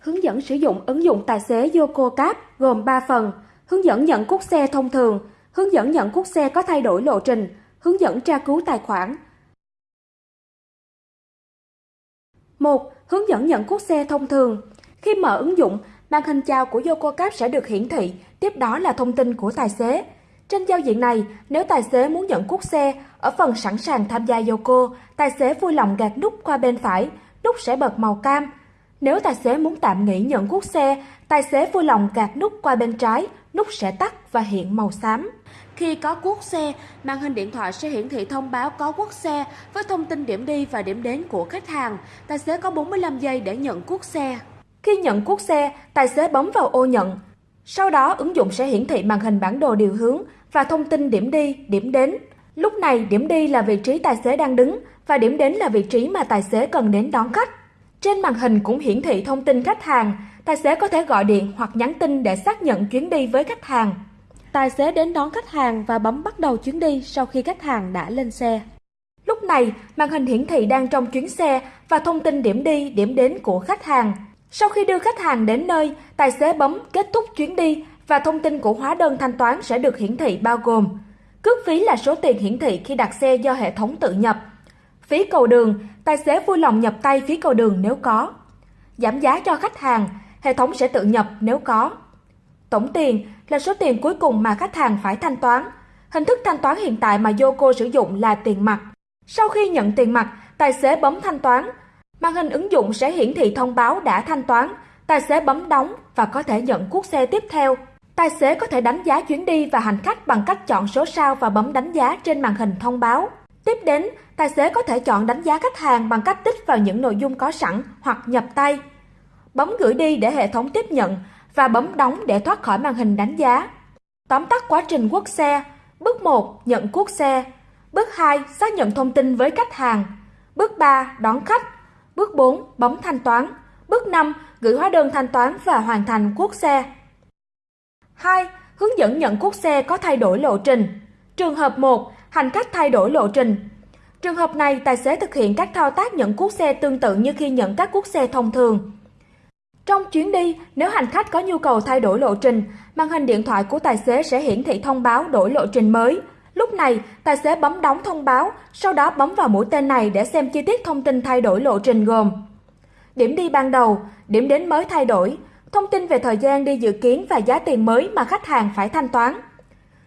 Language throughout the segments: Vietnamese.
Hướng dẫn sử dụng ứng dụng tài xế Yoko Cab gồm 3 phần, hướng dẫn nhận cút xe thông thường, hướng dẫn nhận cút xe có thay đổi lộ trình, hướng dẫn tra cứu tài khoản. 1. Hướng dẫn nhận cút xe thông thường. Khi mở ứng dụng, màn hình chào của Yoko Cab sẽ được hiển thị, tiếp đó là thông tin của tài xế. Trên giao diện này, nếu tài xế muốn nhận cuốc xe, ở phần sẵn sàng tham gia Yoko, tài xế vui lòng gạt nút qua bên phải, nút sẽ bật màu cam. Nếu tài xế muốn tạm nghỉ nhận cuốc xe, tài xế vui lòng gạt nút qua bên trái, nút sẽ tắt và hiện màu xám. Khi có cuốc xe, màn hình điện thoại sẽ hiển thị thông báo có cuốc xe với thông tin điểm đi và điểm đến của khách hàng. Tài xế có 45 giây để nhận cuốc xe. Khi nhận cuốc xe, tài xế bấm vào ô nhận. Sau đó, ứng dụng sẽ hiển thị màn hình bản đồ điều hướng và thông tin điểm đi, điểm đến. Lúc này, điểm đi là vị trí tài xế đang đứng và điểm đến là vị trí mà tài xế cần đến đón khách. Trên màn hình cũng hiển thị thông tin khách hàng, tài xế có thể gọi điện hoặc nhắn tin để xác nhận chuyến đi với khách hàng. Tài xế đến đón khách hàng và bấm bắt đầu chuyến đi sau khi khách hàng đã lên xe. Lúc này, màn hình hiển thị đang trong chuyến xe và thông tin điểm đi, điểm đến của khách hàng. Sau khi đưa khách hàng đến nơi, tài xế bấm kết thúc chuyến đi và thông tin của hóa đơn thanh toán sẽ được hiển thị bao gồm Cước phí là số tiền hiển thị khi đặt xe do hệ thống tự nhập. Phí cầu đường, tài xế vui lòng nhập tay phí cầu đường nếu có. Giảm giá cho khách hàng, hệ thống sẽ tự nhập nếu có. Tổng tiền là số tiền cuối cùng mà khách hàng phải thanh toán. Hình thức thanh toán hiện tại mà yoko sử dụng là tiền mặt. Sau khi nhận tiền mặt, tài xế bấm thanh toán. Màn hình ứng dụng sẽ hiển thị thông báo đã thanh toán, tài xế bấm đóng và có thể nhận cuốc xe tiếp theo. Tài xế có thể đánh giá chuyến đi và hành khách bằng cách chọn số sao và bấm đánh giá trên màn hình thông báo. Tiếp đến, tài xế có thể chọn đánh giá khách hàng bằng cách tích vào những nội dung có sẵn hoặc nhập tay. Bấm gửi đi để hệ thống tiếp nhận và bấm đóng để thoát khỏi màn hình đánh giá. Tóm tắt quá trình quốc xe. Bước 1. Nhận quốc xe. Bước 2. Xác nhận thông tin với khách hàng. Bước 3. Đón khách. Bước 4. Bấm thanh toán. Bước 5. Gửi hóa đơn thanh toán và hoàn thành quốc xe. 2. Hướng dẫn nhận quốc xe có thay đổi lộ trình. Trường hợp 1. Hành khách thay đổi lộ trình. Trường hợp này, tài xế thực hiện các thao tác nhận cuốc xe tương tự như khi nhận các cuốc xe thông thường. Trong chuyến đi, nếu hành khách có nhu cầu thay đổi lộ trình, màn hình điện thoại của tài xế sẽ hiển thị thông báo đổi lộ trình mới. Lúc này, tài xế bấm đóng thông báo, sau đó bấm vào mũi tên này để xem chi tiết thông tin thay đổi lộ trình gồm Điểm đi ban đầu, điểm đến mới thay đổi, thông tin về thời gian đi dự kiến và giá tiền mới mà khách hàng phải thanh toán.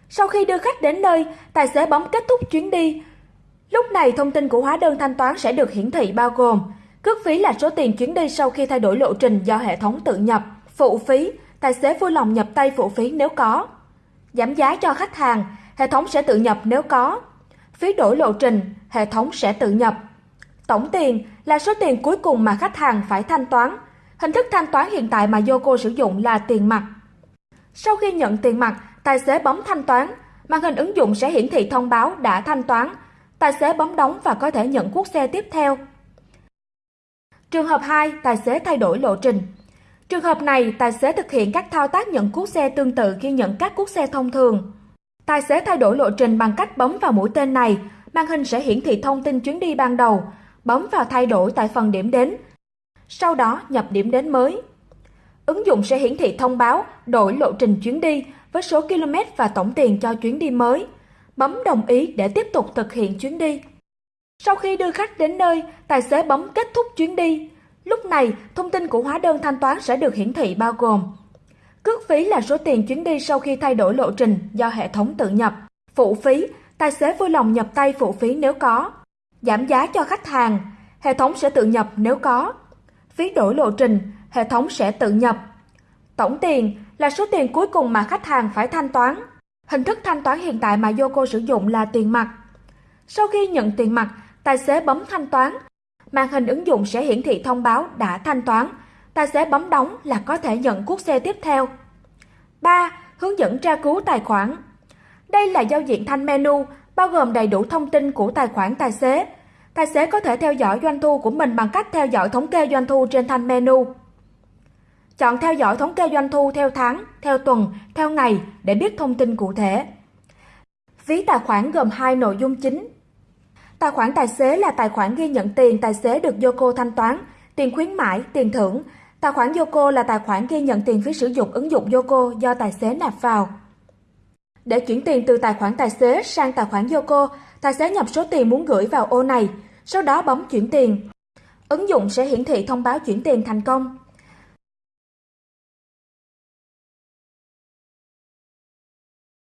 Sau khi đưa khách đến nơi, tài xế bấm kết thúc chuyến đi. Lúc này thông tin của hóa đơn thanh toán sẽ được hiển thị bao gồm cước phí là số tiền chuyến đi sau khi thay đổi lộ trình do hệ thống tự nhập, phụ phí, tài xế vui lòng nhập tay phụ phí nếu có. Giảm giá cho khách hàng, hệ thống sẽ tự nhập nếu có. Phí đổi lộ trình, hệ thống sẽ tự nhập. Tổng tiền là số tiền cuối cùng mà khách hàng phải thanh toán, Hình thức thanh toán hiện tại mà Yoko sử dụng là tiền mặt. Sau khi nhận tiền mặt, tài xế bấm thanh toán, màn hình ứng dụng sẽ hiển thị thông báo đã thanh toán. Tài xế bấm đóng và có thể nhận cuốc xe tiếp theo. Trường hợp 2, tài xế thay đổi lộ trình. Trường hợp này, tài xế thực hiện các thao tác nhận cuốc xe tương tự khi nhận các cuốc xe thông thường. Tài xế thay đổi lộ trình bằng cách bấm vào mũi tên này, màn hình sẽ hiển thị thông tin chuyến đi ban đầu, bấm vào thay đổi tại phần điểm đến sau đó nhập điểm đến mới. Ứng dụng sẽ hiển thị thông báo đổi lộ trình chuyến đi với số km và tổng tiền cho chuyến đi mới. Bấm đồng ý để tiếp tục thực hiện chuyến đi. Sau khi đưa khách đến nơi, tài xế bấm kết thúc chuyến đi. Lúc này, thông tin của hóa đơn thanh toán sẽ được hiển thị bao gồm Cước phí là số tiền chuyến đi sau khi thay đổi lộ trình do hệ thống tự nhập. Phụ phí, tài xế vui lòng nhập tay phụ phí nếu có. Giảm giá cho khách hàng, hệ thống sẽ tự nhập nếu có phí đổi lộ trình, hệ thống sẽ tự nhập. Tổng tiền là số tiền cuối cùng mà khách hàng phải thanh toán. Hình thức thanh toán hiện tại mà Yoko sử dụng là tiền mặt. Sau khi nhận tiền mặt, tài xế bấm thanh toán. Màn hình ứng dụng sẽ hiển thị thông báo đã thanh toán. Tài xế bấm đóng là có thể nhận cuốc xe tiếp theo. 3. Hướng dẫn tra cứu tài khoản. Đây là giao diện thanh menu, bao gồm đầy đủ thông tin của tài khoản tài xế, Tài xế có thể theo dõi doanh thu của mình bằng cách theo dõi thống kê doanh thu trên thanh menu. Chọn theo dõi thống kê doanh thu theo tháng, theo tuần, theo ngày để biết thông tin cụ thể. Ví tài khoản gồm hai nội dung chính. Tài khoản tài xế là tài khoản ghi nhận tiền tài xế được Yoco thanh toán, tiền khuyến mãi, tiền thưởng. Tài khoản Yoco là tài khoản ghi nhận tiền phí sử dụng ứng dụng Yoco do tài xế nạp vào. Để chuyển tiền từ tài khoản tài xế sang tài khoản Yoco, tài xế nhập số tiền muốn gửi vào ô này, sau đó bấm chuyển tiền. Ứng dụng sẽ hiển thị thông báo chuyển tiền thành công.